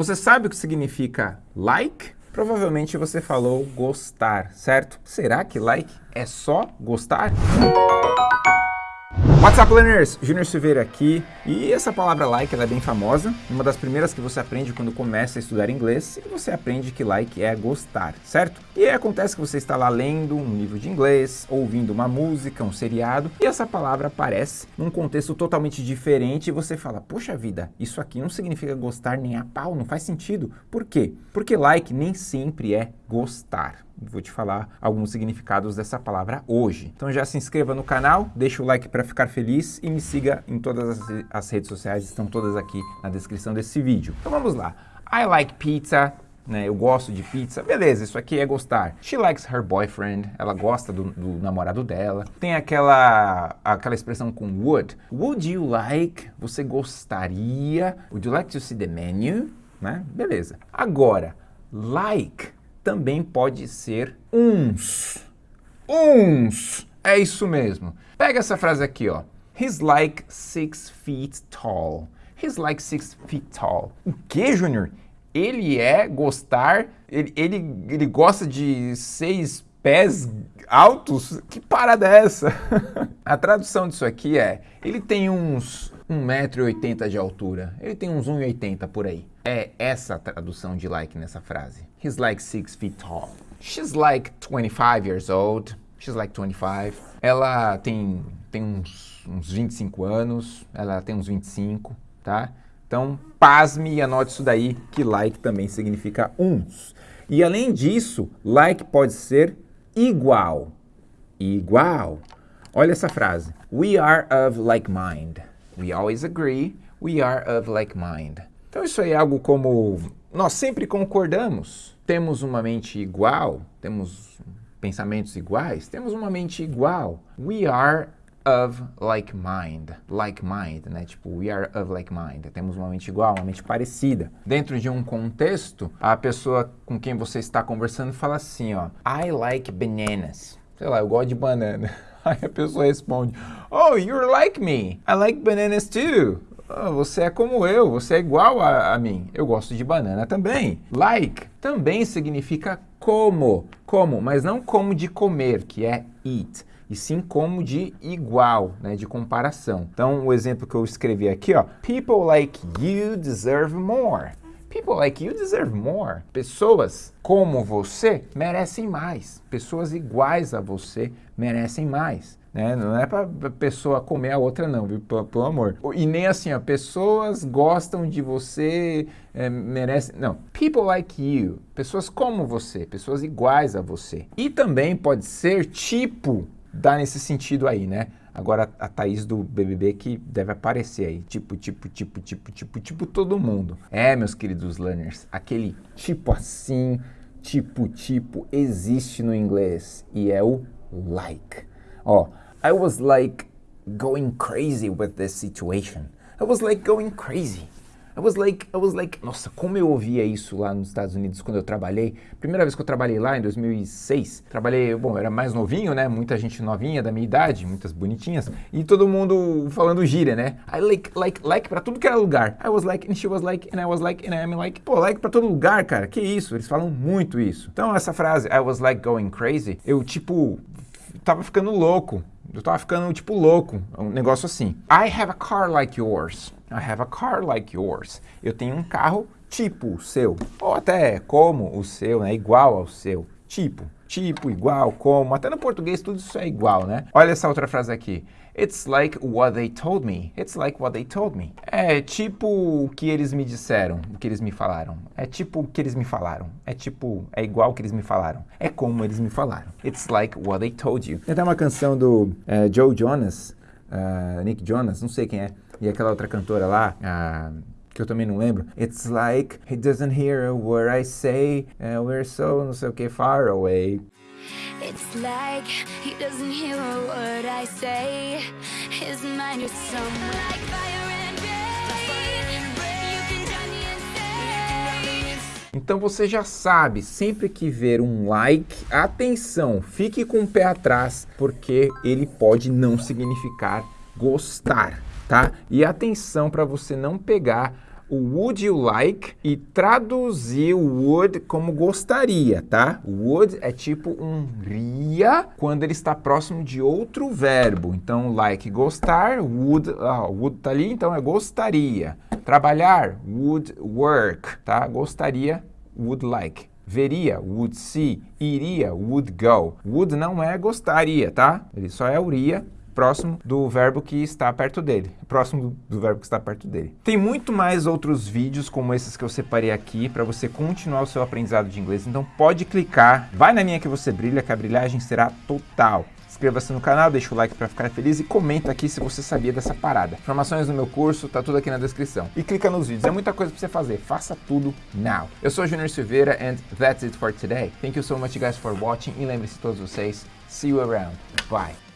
Você sabe o que significa like? Provavelmente você falou gostar, certo? Será que like é só gostar? What's up, learners? Júnior Silveira aqui. E essa palavra like é bem famosa, uma das primeiras que você aprende quando começa a estudar inglês, e você aprende que like é gostar, certo? E acontece que você está lá lendo um livro de inglês, ouvindo uma música, um seriado, e essa palavra aparece num contexto totalmente diferente e você fala, poxa vida, isso aqui não significa gostar nem a pau, não faz sentido. Por quê? Porque like nem sempre é gostar. Vou te falar alguns significados dessa palavra hoje. Então já se inscreva no canal, deixa o like para ficar feliz e me siga em todas as, redes sociais, estão todas aqui na descrição desse vídeo. Então vamos lá. I like pizza, né, eu gosto de pizza, beleza, isso aqui é gostar. She likes her boyfriend, ela gosta do, do, namorado dela. Tem aquela, aquela expressão com would. Would you like? Você gostaria? Would you like to see the menu? Né? Beleza. Agora, like também pode ser uns. Uns. É isso mesmo. Pega essa frase aqui, ó. He's like six feet tall. He's like six feet tall. O que, Júnior? Ele é gostar, ele, ele, ele gosta de seis pés altos? Que parada é essa? A tradução disso aqui é, ele tem uns 1,80m de altura, ele tem uns 1,80m por aí. É essa a tradução de like nessa frase. He's like six feet tall. She's like 25 years old. She's like 25. Ela tem, tem uns, uns 25 anos, ela tem uns 25, tá? Então, pasme e anote isso daí, que like também significa uns. E além disso, like pode ser igual. Igual. Olha essa frase. We are of like mind. We always agree. We are of like mind. Então isso é algo como nós sempre concordamos. Temos uma mente igual, temos pensamentos iguais, temos uma mente igual. We are of like mind, like mind, né? Tipo, we are of like mind. Temos uma mente igual, uma mente parecida. Dentro de um contexto, a pessoa com quem você está conversando fala assim, ó, I like bananas. Sei lá, eu gosto de banana. Aí a pessoa responde, Oh, you're like me. I like bananas too. Oh, você é como eu, você é igual a, a mim. Eu gosto de banana também. Like também significa como, como, mas não como de comer, que é eat e sim como de igual, né, de comparação. Então, o exemplo que eu escrevi aqui, ó, people like you deserve more. People like you deserve more. Pessoas como você merecem mais. Pessoas iguais a você merecem mais. Né? Não é para pessoa comer a outra não, viu? Pelo, amor. E nem assim, ó, pessoas gostam de você, é, merecem... Não, people like you, pessoas como você, pessoas iguais a você. E também pode ser tipo dá nesse sentido aí, né? Agora a Thaís do BBB que deve aparecer aí, tipo, tipo, tipo, tipo, tipo, tipo todo mundo. É, meus queridos learners, aquele tipo assim, tipo, tipo, existe no inglês e é o like. Ó, I was like going crazy with this situation. I was like going crazy. I was like, I was like, nossa, como eu ouvia isso lá nos Estados Unidos quando eu trabalhei. Primeira vez que eu trabalhei lá, em 2006, trabalhei, bom, era mais novinho, né? Muita gente novinha da minha idade, muitas bonitinhas, e todo mundo falando gíria, né? I like, like, like pra tudo que era lugar. I was like, and she was like, and I was like, and I am like. Pô, like pra todo lugar, cara, que isso? Eles falam muito isso. Então, essa frase, I was like going crazy, eu, tipo, tava ficando louco. Eu tava ficando, tipo, louco. Um negócio assim. I have a car like yours. I have a car like yours. Eu tenho um carro tipo o seu. Ou até como o seu, né? Igual ao seu. Tipo. Tipo, igual, como. Até no português tudo isso é igual, né? Olha essa outra frase aqui. It's like what they told me. It's like what they told me. É tipo o que eles me disseram, o que eles me falaram. É tipo o que eles me falaram. É tipo, é igual o que eles me falaram. É como eles me falaram. It's like what they told you. Tem até uma canção do uh, Joe Jonas, uh, Nick Jonas, não sei quem é, e aquela outra cantora lá, uh, que eu também não lembro. It's like he doesn't hear what I say, uh, we're so não sei o que far away. It's like he doesn't hear a word I say. His mind is somewhere like fire Então você já sabe, sempre que ver um like, atenção, fique com o pé atrás, porque ele pode não significar gostar, tá? E atenção para você não pegar o would you like e traduzir o would como gostaria, tá? Would é tipo um ria quando ele está próximo de outro verbo. Então, like, gostar, would, ah, would tá ali, então é gostaria. Trabalhar, would work, tá? Gostaria, would like. Veria, would see. Iria, would go. Would não é gostaria, tá? Ele só é uria próximo do verbo que está perto dele, próximo do verbo que está perto dele. Tem muito mais outros vídeos como esses que eu separei aqui para você continuar o seu aprendizado de inglês, então pode clicar, vai na minha que você brilha, que a brilhagem será total. Inscreva-se no canal, deixa o like para ficar feliz e comenta aqui se você sabia dessa parada. Informações no meu curso, tá tudo aqui na descrição. E clica nos vídeos, é muita coisa para você fazer, faça tudo now. Eu sou Junior Silveira and that's it for today. Thank you so much guys for watching e lembre-se todos vocês, see you around. Bye.